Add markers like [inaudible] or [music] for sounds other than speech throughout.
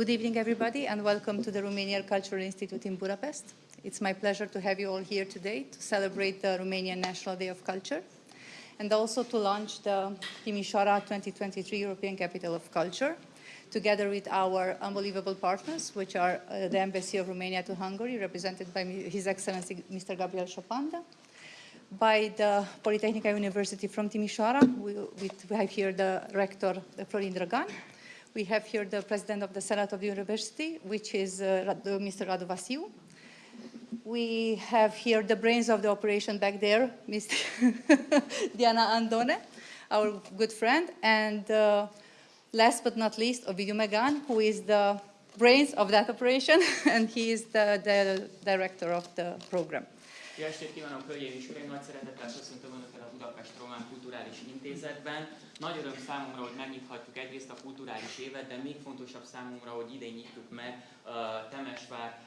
Good evening, everybody, and welcome to the Romanian Cultural Institute in Budapest. It's my pleasure to have you all here today to celebrate the Romanian National Day of Culture and also to launch the Timișoara 2023 European Capital of Culture together with our unbelievable partners, which are uh, the Embassy of Romania to Hungary, represented by His Excellency Mr. Gabriel Șopanda, by the Polytechnic University from Timișoara. We, we, have here the rector, Florin Dragan. We have here the president of the Senate of the university, which is uh, Mr. Radu Vasiu. We have here the brains of the operation back there, Mr. [laughs] Diana Andone, our good friend, and uh, last but not least, Ovidiu Megan, who is the brains of that operation, [laughs] and he is the, the director of the program. Jó estét kívánok, hölgyeim és uraim! Nagy szeretettel köszöntöm Önöket a Budapest Román Kulturális Intézetben. Nagy öröm számomra, hogy megnyithatjuk egyrészt a kulturális évet, de még fontosabb számomra, hogy idén nyitjuk meg uh, Temesvár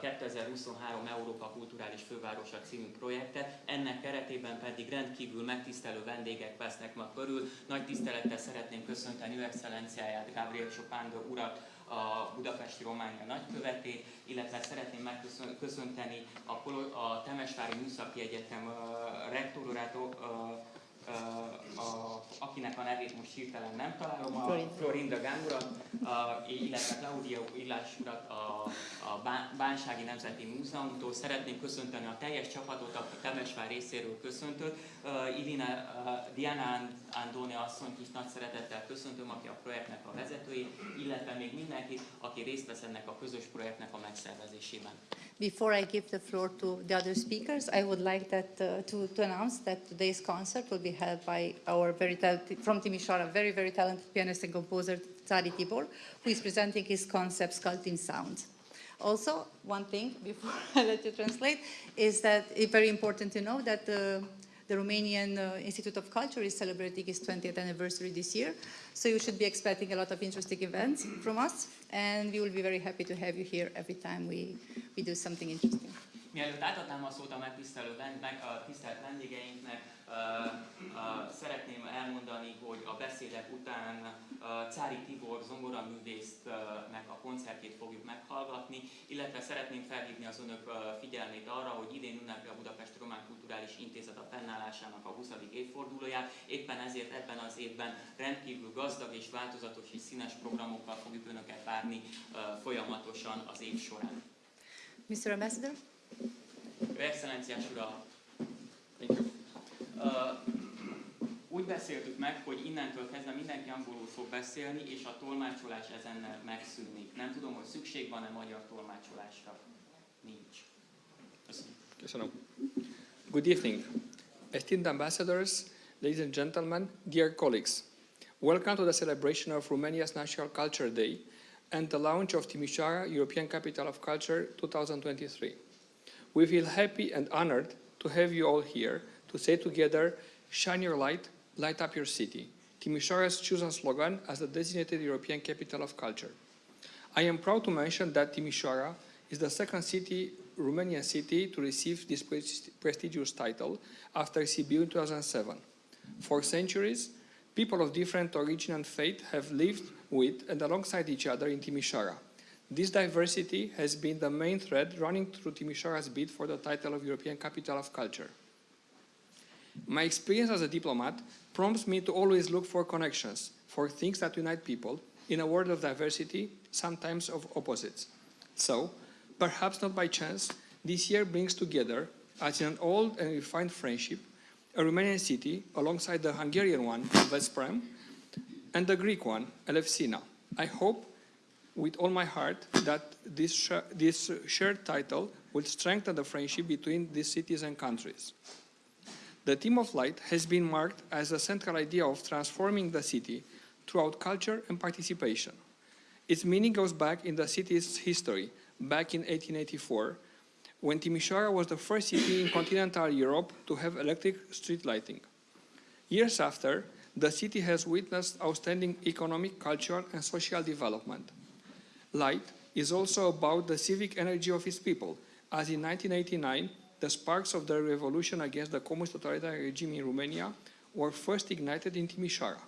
2023 Európa Kulturális Fővárosa című projektet. Ennek keretében pedig rendkívül megtisztelő vendégek vesznek ma körül. Nagy tisztelettel szeretném köszönteni Ő Excellenciáját, Gabriel Chopin urat, a Budapesti Románia nagykövetét, illetve szeretném megköszönteni a, Temesvári Műszaki Egyetem rektorát, uh, a, akinek a nevét most hirtelen nem találom, a Florinda Gánurat, illetve Claudia Illás urat a, a Bánsági Nemzeti Múzeumtól. Szeretném köszönteni a teljes csapatot, a Temesvár részéről köszöntött. Ilina Diana Andone asszonyt is nagy szeretettel köszöntöm, aki a projektnek a vezetője, illetve még mindenkit, aki részt vesz ennek a közös projektnek a megszervezésében. Before I give the floor to the other speakers, I would like that, uh, to, to announce that today's concert will be held by our very from Timișoara, very, very talented pianist and composer Cári Tibor, who is presenting his concept Sculpting Sound. Also, one thing before [laughs] I let you translate is that it's very important to know that uh, the Romanian uh, Institute of Culture is celebrating its 20th anniversary this year. So you should be expecting a lot of interesting events from us. And we will be very happy to have you here every time we, we do something interesting. Mielőtt átadnám a szót a megtisztelő meg, a tisztelt vendégeinknek, szeretném elmondani, hogy a beszédek után Cári Tibor zongoraművésznek a koncertjét fogjuk meghallgatni, illetve szeretném felhívni az önök figyelmét arra, hogy idén ünnepli a Budapest Román Kulturális Intézet a fennállásának a 20. évfordulóját, éppen ezért ebben az évben rendkívül gazdag és változatos és színes programokkal fogjuk önöket várni folyamatosan az év során. Mr. Ambassador? Excellenciás Ura, úgy beszéltük meg, hogy innentől kezdve mindenki angolul fog beszélni, és a tolmácsolás ezennel megszűnik. Nem tudom, hogy szükség van-e magyar tolmácsolásra. Nincs. Köszönöm. Good evening. Esteemed ambassadors, ladies and gentlemen, dear colleagues. Welcome to the celebration of Romania's National Culture Day and the launch of Timișoara European Capital of Culture 2023. We feel happy and honored to have you all here to say together, shine your light, light up your city, Timișoara's chosen slogan as the designated European capital of culture. I am proud to mention that Timișoara is the second city, Romanian city to receive this prestigious title after Sibiu in 2007. For centuries, people of different origin and faith have lived with and alongside each other in Timișoara. This diversity has been the main thread running through Timișoara's bid for the title of European Capital of Culture. My experience as a diplomat prompts me to always look for connections, for things that unite people, in a world of diversity, sometimes of opposites. So, perhaps not by chance, this year brings together, as in an old and refined friendship, a Romanian city alongside the Hungarian one, Veszprém, and the Greek one, Elefsina. I hope with all my heart that this, sh this shared title will strengthen the friendship between these cities and countries. The theme of light has been marked as a central idea of transforming the city throughout culture and participation. Its meaning goes back in the city's history, back in 1884, when Timișoara was the first city in continental Europe to have electric street lighting. Years after, the city has witnessed outstanding economic, cultural, and social development. Light is also about the civic energy of its people, as in 1989, the sparks of the revolution against the communist totalitarian regime in Romania were first ignited in Timișoara.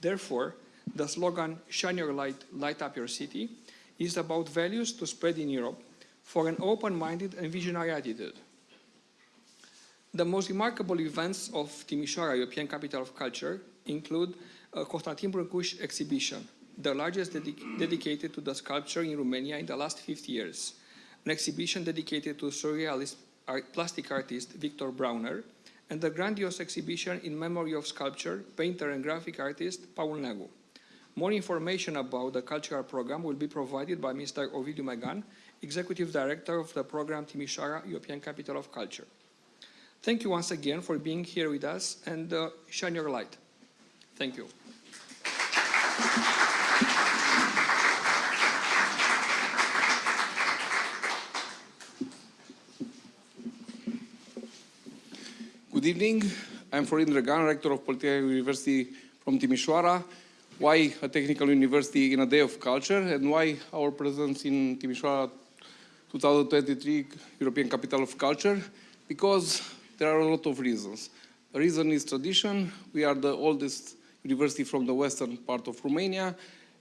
Therefore, the slogan, shine your light, light up your city, is about values to spread in Europe for an open-minded and visionary attitude. The most remarkable events of Timișoara, European Capital of Culture, include a Constantin Brâncuși exhibition, the largest dedic dedicated to the sculpture in Romania in the last 50 years, an exhibition dedicated to surrealist art, plastic artist Victor Brauner, and the grandiose exhibition in memory of sculptor, painter and graphic artist Paul Neagu. More information about the cultural program will be provided by Mr. Ovidiu Megan, Executive Director of the program Timișoara, European Capital of Culture. Thank you once again for being here with us and uh, shine your light. Thank you. Good evening. I'm Florin Dragan, Rector of Polytechnic University from Timișoara. Why a technical university in a day of culture and why our presence in Timișoara 2023 European Capital of Culture? Because there are a lot of reasons. The reason is tradition. We are the oldest university from the western part of Romania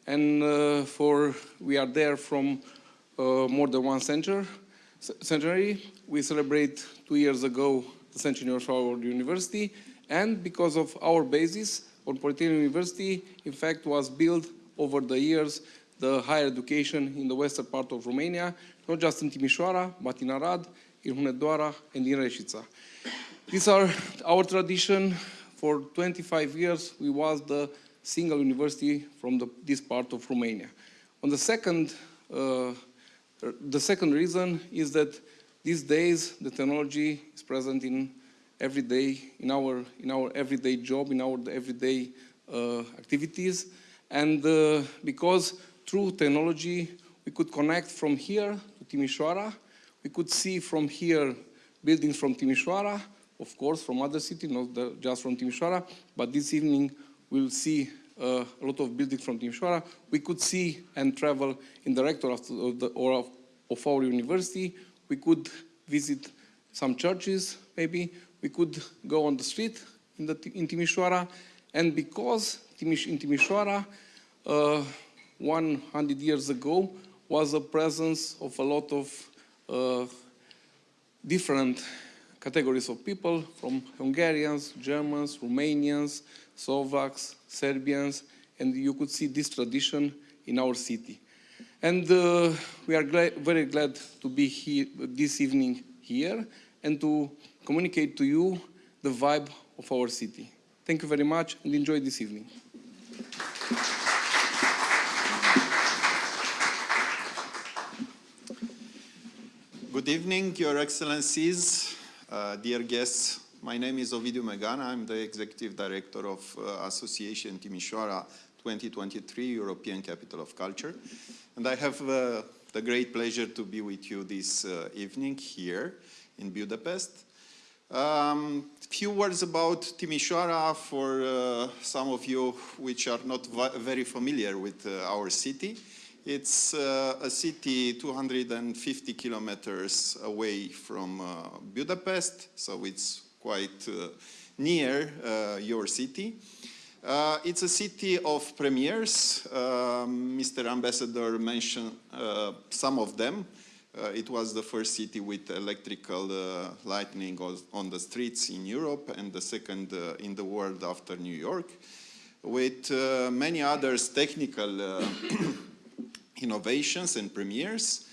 and uh, for we are there from uh, more than one century. century. We celebrate two years ago the centenary of university, and because of our basis on Polytechnic University, in fact, was built over the years the higher education in the western part of Romania, not just in Timișoara, but in Arad, in Hunedoara, and in Reșița. These are our tradition. For 25 years, we was the single university from the, this part of Romania. On the second, uh, the second reason is that these days the technology is present in every day, in our, in our everyday job, in our everyday uh, activities. And uh, because through technology we could connect from here to Timișoara, we could see from here buildings from Timișoara, of course from other cities, not the, just from Timișoara, but this evening we'll see uh, a lot of buildings from Timișoara. We could see and travel in the rector of, the, of, the, or of, of our university. We could visit some churches, maybe. We could go on the street in, the, in Timișoara. And because Timiș, in Timișoara, uh, 100 years ago, was a presence of a lot of uh, different categories of people, from Hungarians, Germans, Romanians, Slovaks, Serbians, and you could see this tradition in our city. And uh, we are glad, very glad to be here this evening here and to communicate to you the vibe of our city. Thank you very much and enjoy this evening. Good evening, Your Excellencies, uh, dear guests. My name is Ovidiu Megana. I'm the Executive Director of uh, Association Timișoara 2023 European Capital of Culture. And I have uh, the great pleasure to be with you this uh, evening here in Budapest. Um, few words about Timișoara for uh, some of you which are not very familiar with uh, our city. It's uh, a city 250 kilometers away from uh, Budapest, so it's quite near your city. Uh, it's a city of premieres. Mr. Ambassador mentioned uh, some of them. Uh, it was the first city with electrical lightning on the streets in Europe and the second in the world after New York, with many others technical [coughs] innovations and premieres.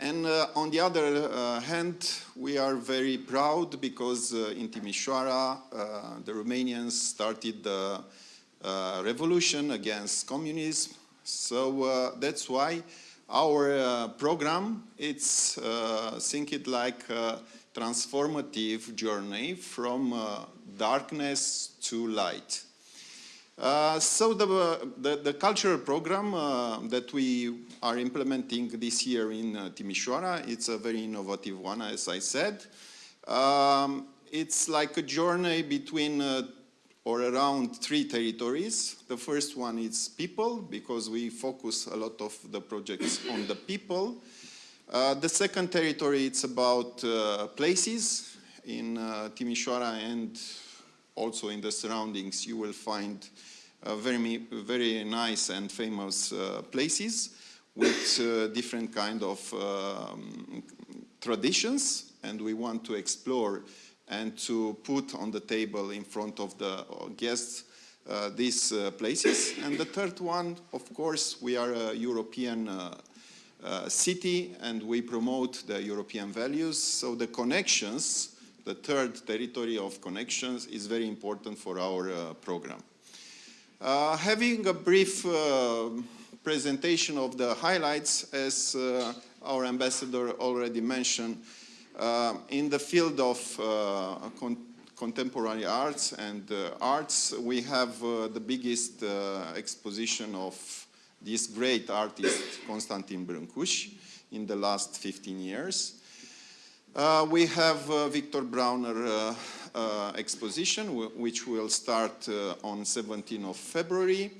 And uh, on the other uh, hand, we are very proud because uh, in Timișoara, the Romanians started the revolution against communism. So that's why our program, it's think it like a transformative journey from darkness to light. Uh, so the, the, the, cultural program uh, that we are implementing this year in uh, Timișoara, it's a very innovative one, as I said. Um, it's like a journey between uh, or around three territories. The first one is people, because we focus a lot of the projects on the people. Uh, the second territory, it's about uh, places. In Timișoara and also in the surroundings, you will find uh, very, very nice and famous uh, places. with uh, different kind of um, traditions, and we want to explore and to put on the table in front of the uh, guests uh, these uh, places. And the third one, of course, we are a European uh, uh, city and we promote the European values. So the connections, the third territory of connections is very important for our uh, program. Having a brief presentation of the highlights, as our ambassador already mentioned, uh, in the field of uh, con contemporary arts and uh, arts, we have uh, the biggest uh, exposition of this great artist, Constantin Brâncuși, in the last 15 years. Uh, we have uh, Victor Brauner exposition, which will start on 17th of February.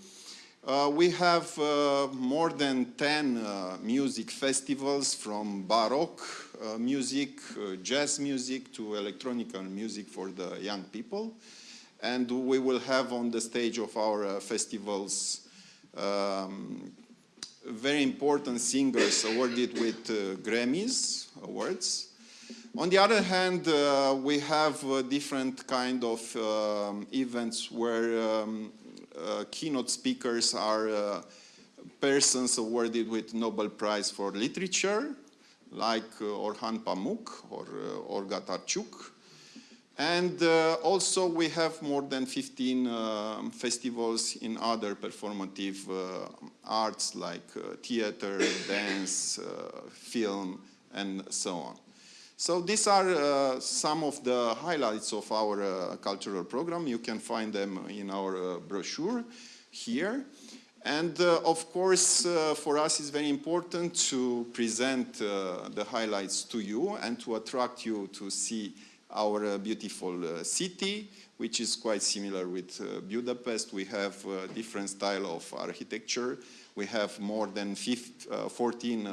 Uh, we have uh, more than 10 uh, music festivals from Baroque uh, music, uh, jazz music to electronic music for the young people. And we will have on the stage of our uh, festivals um, very important singers awarded with Grammys awards. On the other hand, we have different kind of um, events where um, keynote speakers are uh, persons awarded with Nobel Prize for Literature, like uh, Orhan Pamuk or uh, Olga Tokarczuk. And uh, also we have more than 15 um, festivals in other performative uh, arts like uh, theater, [coughs] dance, uh, film, and so on. So these are uh, some of the highlights of our uh, cultural program. You can find them in our uh, brochure here. And uh, of course, uh, for us it's very important to present uh, the highlights to you and to attract you to see our beautiful city, which is quite similar with Budapest. We have different style of architecture. We have more than 15, 14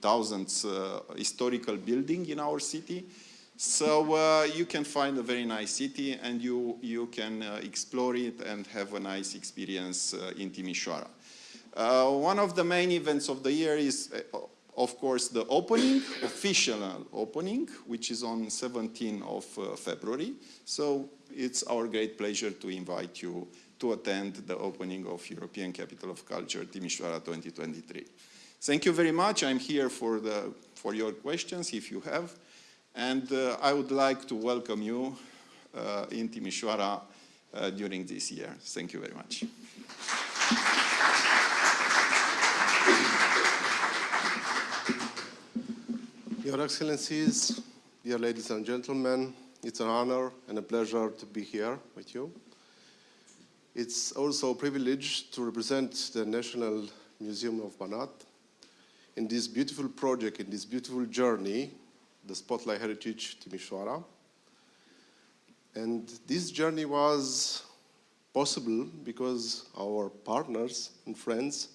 thousands uh, historical building in our city. So uh, you can find a very nice city and you, you can uh, explore it and have a nice experience uh, in Timișoara. Uh, one of the main events of the year is, uh, of course, the opening, official opening, which is on 17th of February. So it's our great pleasure to invite you to attend the opening of European Capital of Culture Timișoara 2023. Thank you very much. I'm here for, the, for your questions, if you have. And uh, I would like to welcome you uh, in Timișoara uh, during this year. Thank you very much. Your Excellencies, dear ladies and gentlemen, it's an honor and a pleasure to be here with you. It's also a privilege to represent the National Museum of Banat in this beautiful project, in this beautiful journey, the Spotlight Heritage Timișoara. And this journey was possible because our partners and friends,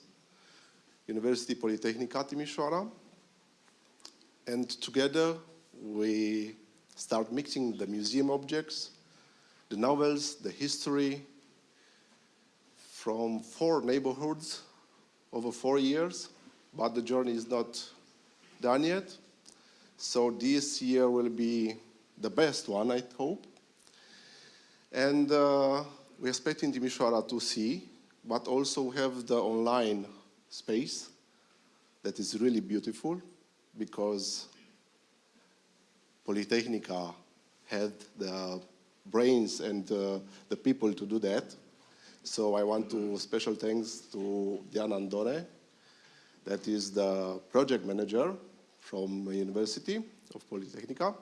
University Politehnica Timișoara, and together we start mixing the museum objects, the novels, the history from four neighborhoods over four years, but the journey is not done yet. So this year will be the best one, I hope. And uh, we expect in Timișoara to see, but also have the online space that is really beautiful because Politehnica had the brains and uh, the people to do that. So I want to special thanks to Diana Andone, that is the project manager from the University of Politehnica.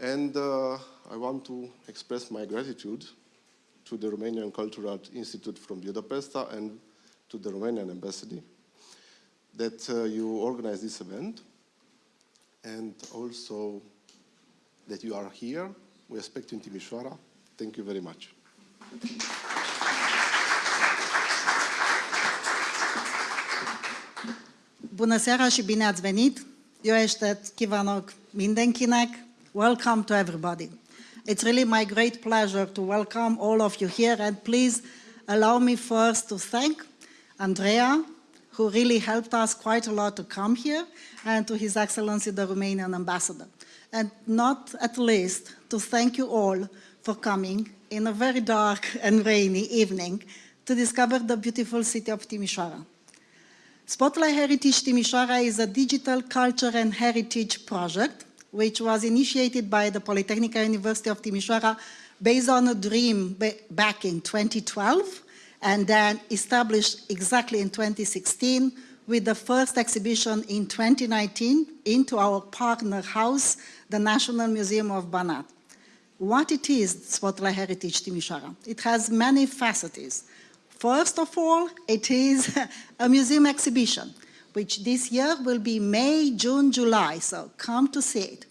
And uh, I want to express my gratitude to the Romanian Cultural Institute from Budapest and to the Romanian Embassy that uh, you organize this event and also that you are here. We expect you in Timișoara. Thank you very much. Bună seara și bine ați venit! Jó estét kívánok mindenkinek! Welcome to everybody. It's really my great pleasure to welcome all of you here and please allow me first to thank Andrea, who really helped us quite a lot to come here, and to His Excellency the Romanian Ambassador. And not at least to thank you all for coming in a very dark and rainy evening to discover the beautiful city of Timișoara. Spotlight Heritage Timișoara is a digital culture and heritage project which was initiated by the Polytechnic University of Timișoara based on a dream back in 2012 and then established exactly in 2016 with the first exhibition in 2019 into our partner house, the National Museum of Banat. What it is, Spotlight Heritage Timișoara? It has many facets. First of all, it is [laughs] a museum exhibition, which this year will be May, June, July, so come to see it.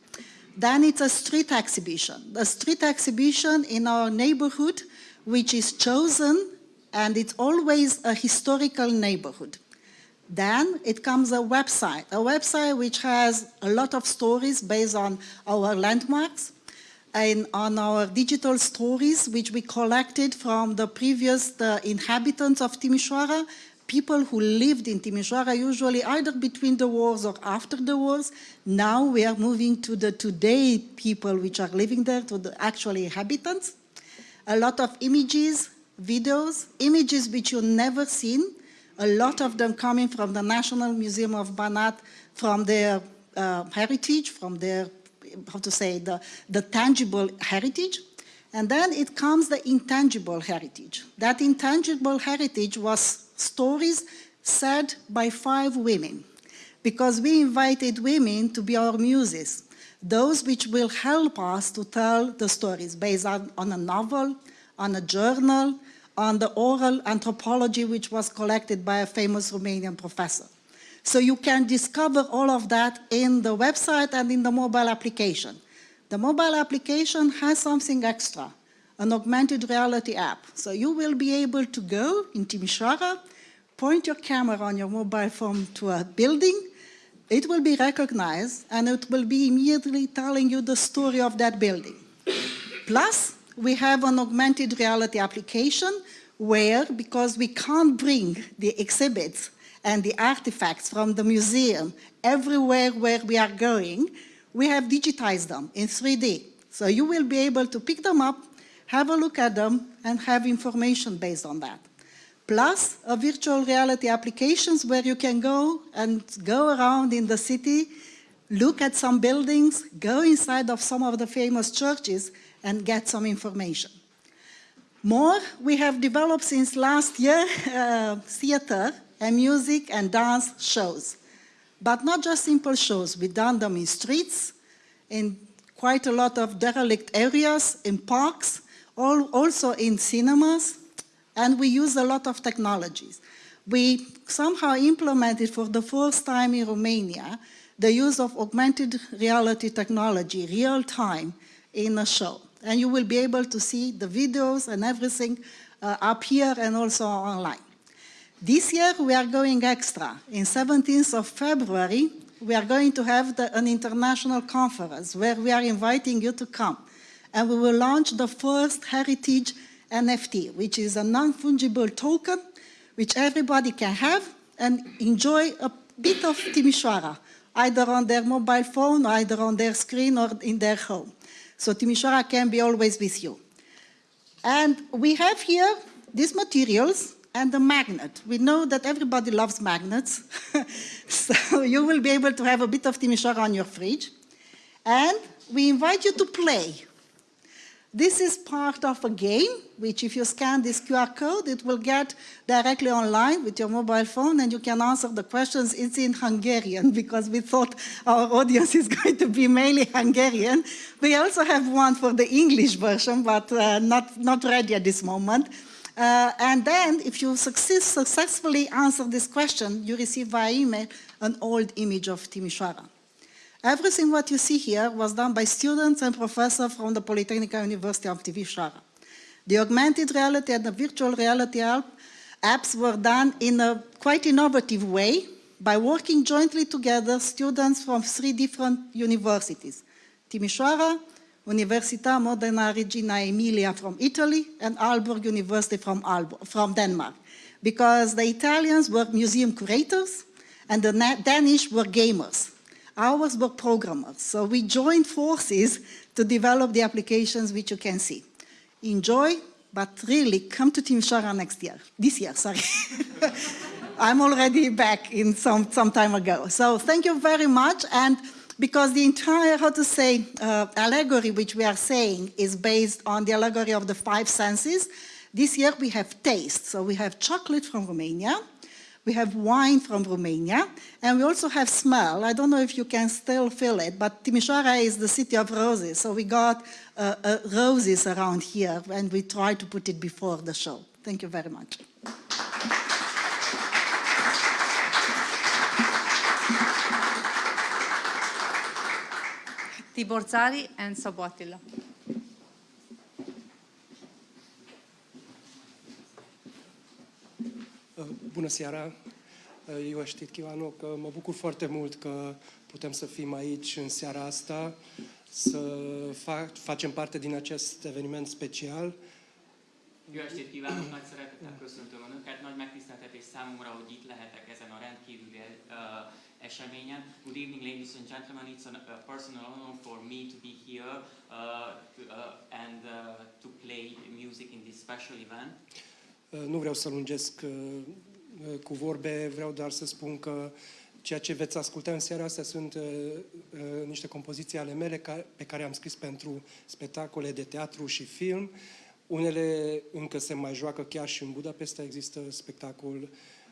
Then it's a street exhibition, a street exhibition in our neighborhood, which is chosen, and it's always a historical neighborhood. Then it comes a website, a website which has a lot of stories based on our landmarks, and on our digital stories, which we collected from the previous the inhabitants of Timișoara, people who lived in Timișoara, usually either between the wars or after the wars. Now we are moving to the today people which are living there, to the actual inhabitants. A lot of images, videos, images which you've never seen, a lot of them coming from the National Museum of Banat, from their uh, heritage, from their how to say, the, the tangible heritage. And then it comes the intangible heritage. That intangible heritage was stories said by five women, because we invited women to be our muses, those which will help us to tell the stories based on, on a novel, on a journal, on the oral anthropology which was collected by a famous Romanian professor. So you can discover all of that in the website and in the mobile application. The mobile application has something extra, an augmented reality app. So you will be able to go in Timișoara, point your camera on your mobile phone to a building, it will be recognized and it will be immediately telling you the story of that building. Plus, we have an augmented reality application where, because we can't bring the exhibits and the artifacts from the museum everywhere where we are going, we have digitized them in 3D. So you will be able to pick them up, have a look at them, and have information based on that. Plus, a virtual reality applications where you can go and go around in the city, look at some buildings, go inside of some of the famous churches, and get some information. More, we have developed since last year [laughs] uh, theater and music and dance shows. But not just simple shows, we've done them in streets, in quite a lot of derelict areas, in parks, all, also in cinemas, and we use a lot of technologies. We somehow implemented for the first time in Romania the use of augmented reality technology, real time, in a show. And you will be able to see the videos and everything uh, up here and also online. This year we are going extra. In 17th of February, we are going to have the, an international conference where we are inviting you to come. And we will launch the first heritage NFT, which is a non-fungible token which everybody can have and enjoy a bit of Timișoara, either on their mobile phone, either on their screen or in their home. So Timișoara can be always with you. And we have here these materials and the magnet. We know that everybody loves magnets, [laughs] so you will be able to have a bit of Timișoara on your fridge. And we invite you to play. This is part of a game, which if you scan this QR code, it will get directly online with your mobile phone and you can answer the questions. It's in Hungarian [laughs] because we thought our audience is going to be mainly Hungarian. We also have one for the English version, but uh, not, not ready at this moment. Uh, and then if you success, successfully answer this question, you receive via email an old image of Timișoara. Everything what you see here was done by students and professors from the Polytechnic University of Timișoara. The augmented reality and the virtual reality apps were done in a quite innovative way by working jointly together students from three different universities, Timișoara, Università Modena Reggio Emilia from Italy and Aalborg University from, Aalborg, from Denmark. because the Italians were museum curators and the Danish were gamers. Ours were programmers. So we joined forces to develop the applications which you can see. Enjoy, but really come to Timișoara next year. This year, sorry. [laughs] I'm already back in some, some time ago. So thank you very much. And because the entire, how to say, uh, allegory which we are saying is based on the allegory of the five senses, this year we have taste. So we have chocolate from Romania, we have wine from Romania, and we also have smell. I don't know if you can still feel it, but Timișoara is the city of roses. So we got uh, uh, roses around here, and we try to put it before the show. Thank you very much. Tibor Zari and Sabo Attila. Bună seara! Eu știt kívánok! Mă bucur foarte mult că putem să fim aici în seara asta, să fac, facem parte din acest eveniment special. Jó estét kívánok, nagy szeretettel köszöntöm Önöket, nagy megtiszteltetés számomra, hogy itt lehetek ezen a rendkívüli uh, eseményen. Good evening, ladies and gentlemen. It's a uh, personal honor for me to be here uh, to, uh, and uh, to play music in this special event. Nu vreau să lungesc uh, cu vorbe, vreau doar să spun că ceea ce veți asculta în seara asta sunt uh, uh, niște compoziții ale mele ca, pe care am scris pentru spectacole de teatru și film. Unele încă se mai joacă chiar și în Budapesta, există spectacol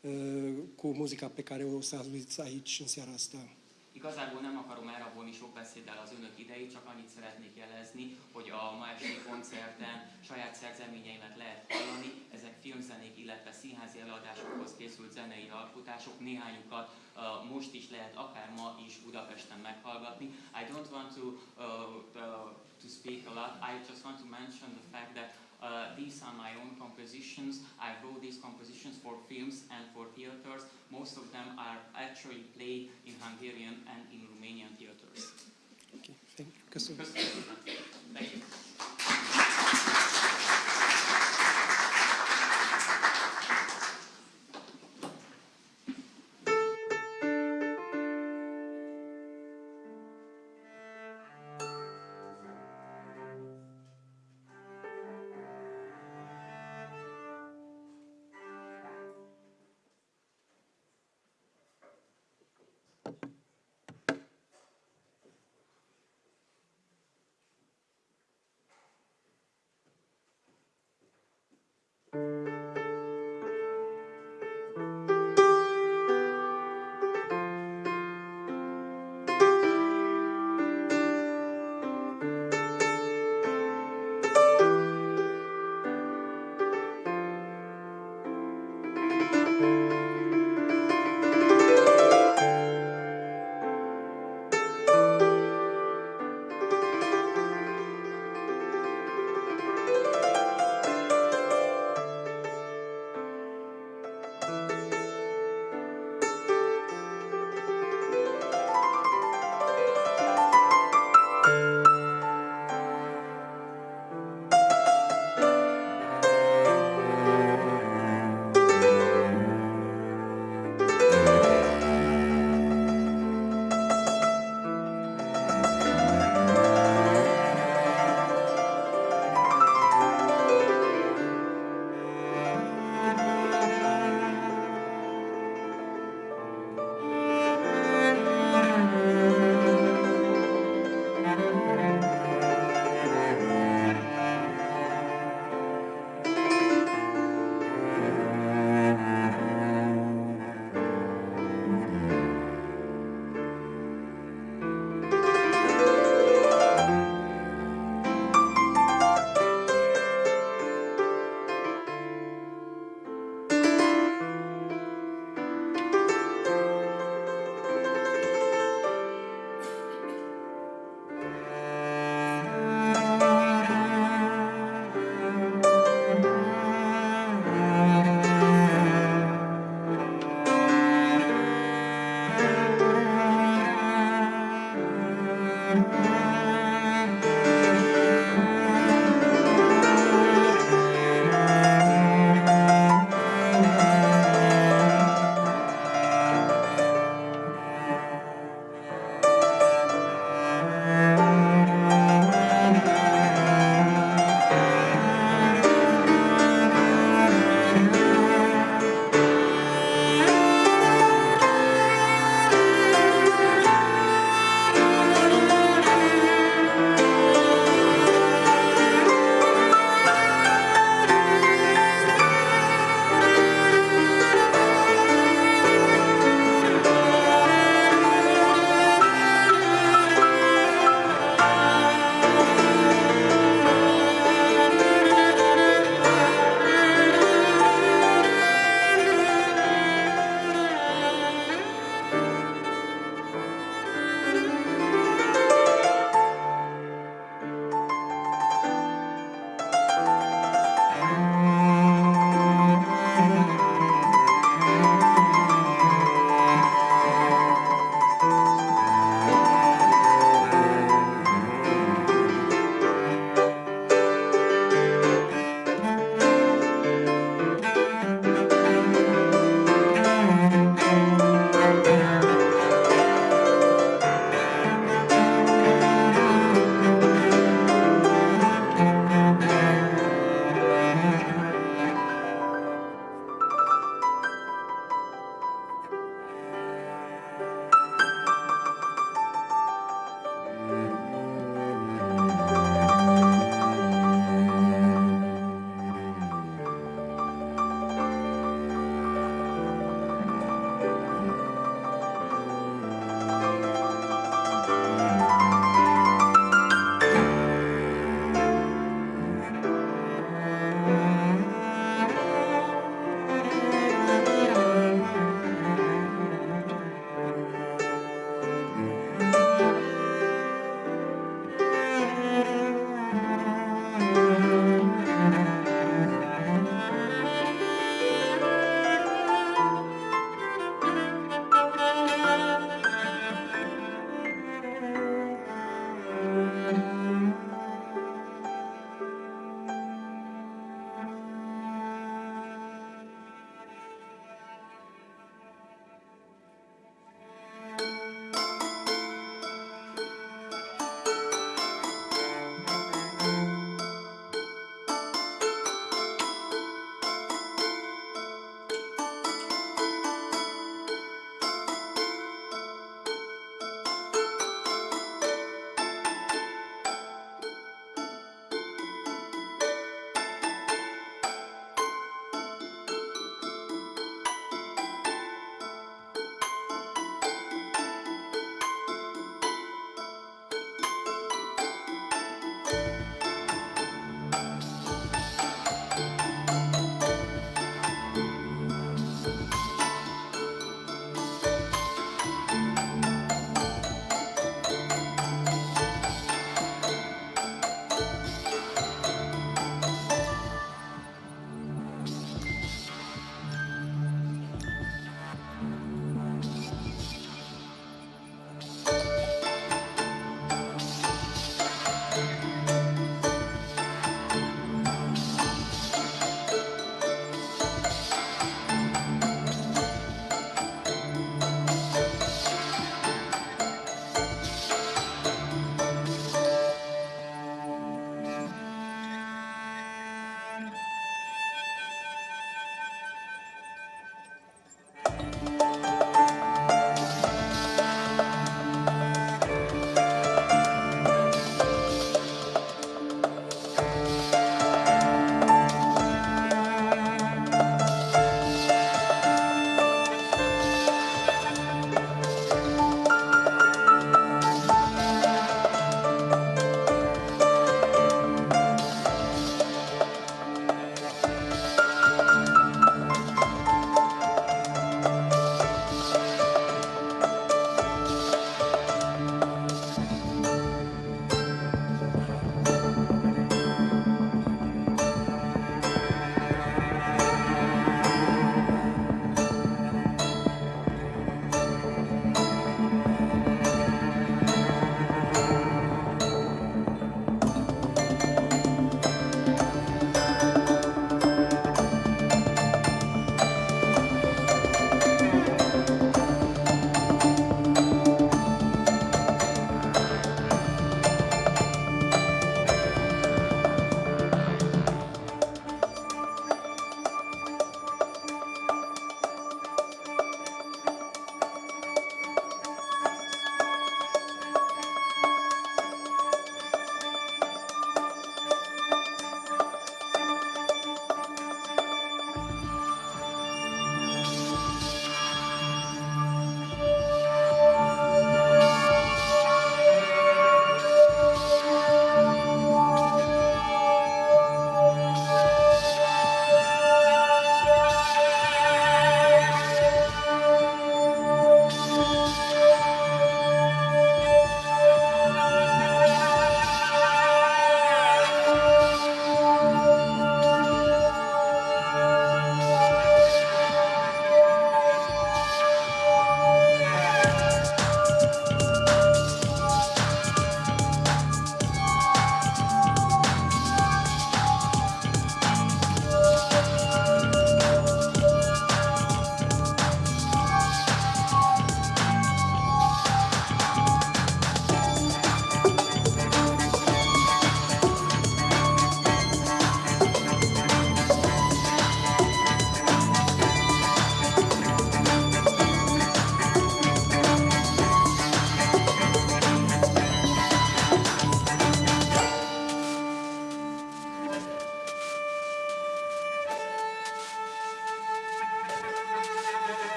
uh, cu muzica pe care o să auziți aici în seara asta. Igazából nem akarom elrabolni sok beszéddel az önök idejét, csak annyit szeretnék jelezni, hogy a ma esti koncerten saját szerzeményeimet lehet hallani. Ezek filmzenék, illetve színházi előadásokhoz készült zenei alkotások, néhányukat uh, most is lehet, akár ma is Budapesten meghallgatni. I don't want to, uh, to speak a lot, I just want to mention the fact that Uh, these are my own compositions. I wrote these compositions for films and for theaters. Most of them are actually played in Hungarian and in Romanian theaters. Okay, thank you. Thank you.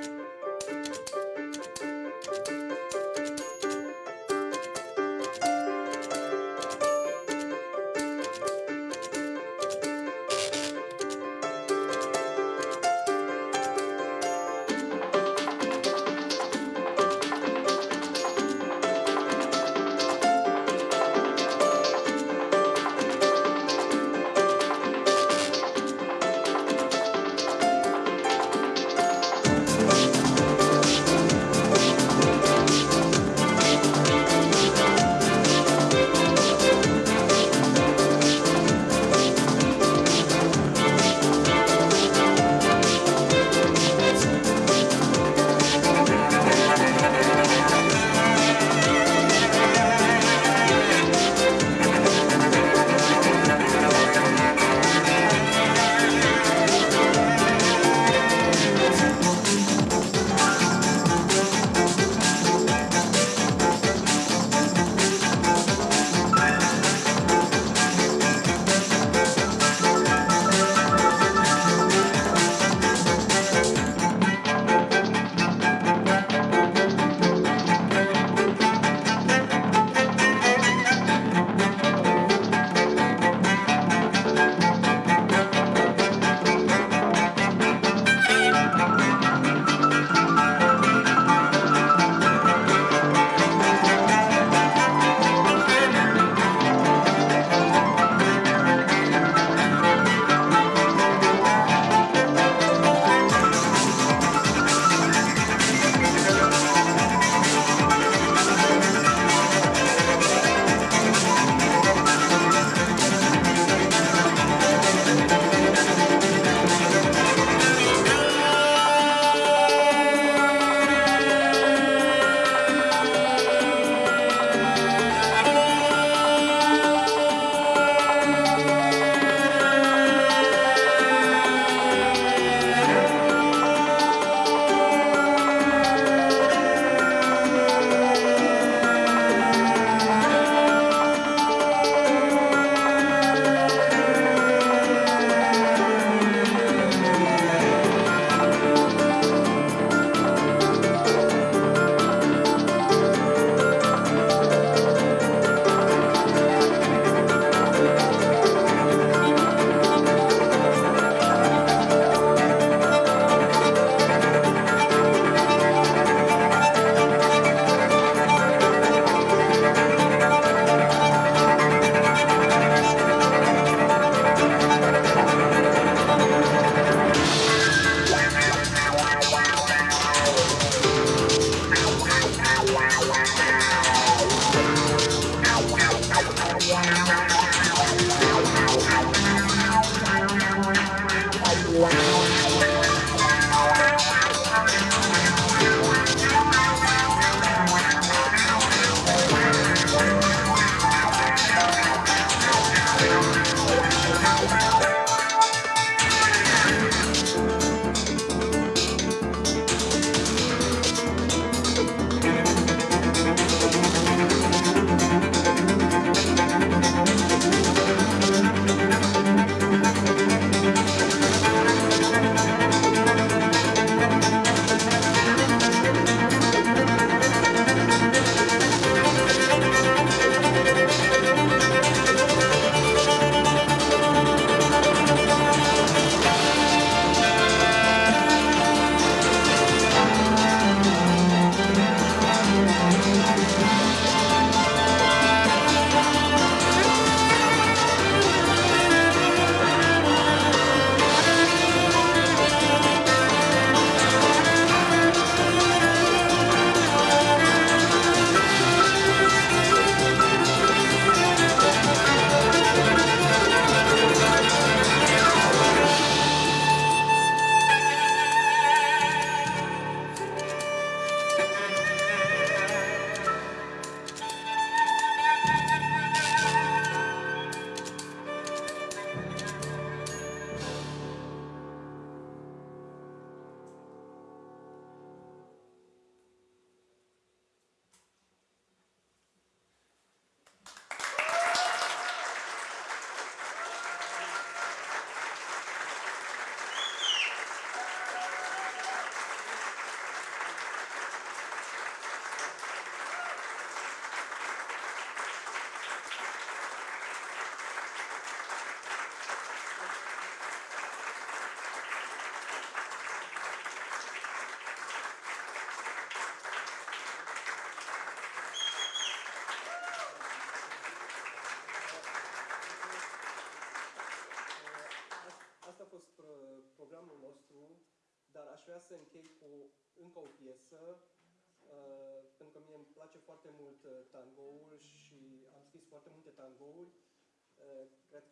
Bye.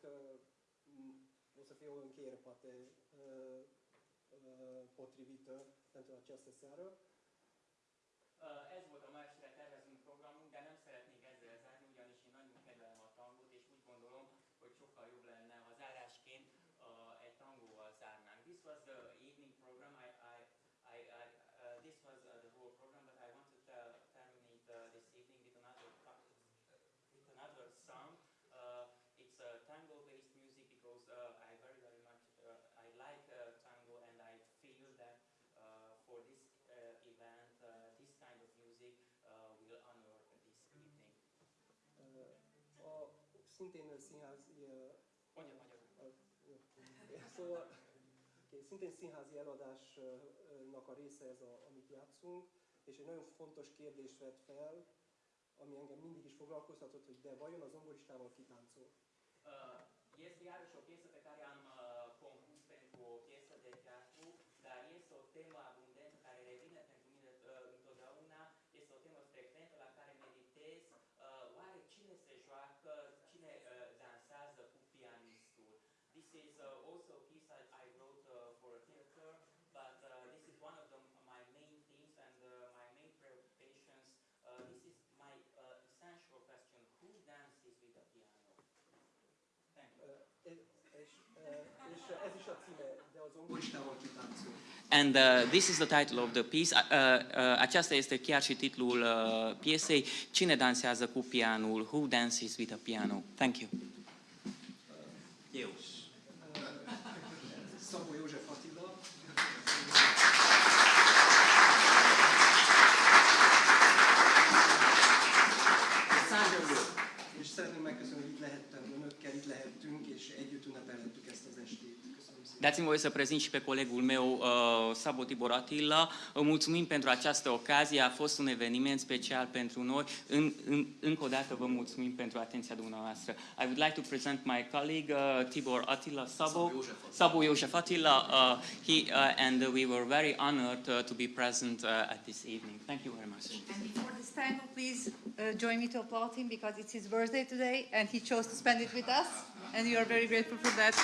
Că mm, o să fie o încheiere poate uh, uh, potrivită pentru această seară. Szintén színházi Mondja magyarul. Szóval okay, szintén színházi előadásnak a része ez, a, amit játszunk, és egy nagyon fontos kérdést vet fel, ami engem mindig is foglalkoztatott, hogy de vajon az zongoristával kitáncol? Uh, o piesă pe is uh, also a piece I, I wrote uh, for a theater, but uh, this is one of the, my main themes and uh, my main preoccupations. Uh, this is my uh, essential question, who dances with the piano? Uh, uh. And uh, this is the title of the piece. Uh, uh, aceasta este chiar și titlul uh, piesei. Cine dansează cu pianul? Who dances with a piano? Thank you. Dați-mi voie să prezint și pe colegul meu, uh, Sabo Tibor Atila. Îi Mulțumim pentru această ocazie, a fost un eveniment special pentru noi. În, în, încă o dată vă mulțumim pentru atenția dumneavoastră. I would like to present my colleague uh, Tibor Atila Sabo. Sabo Iosef Attila. Uh, he, uh, and we were very honored uh, to be present uh, at this evening. Thank you very much. And before this time, please uh, join me to applaud him because it's his birthday today and he chose to spend it with us. And we are very grateful for that.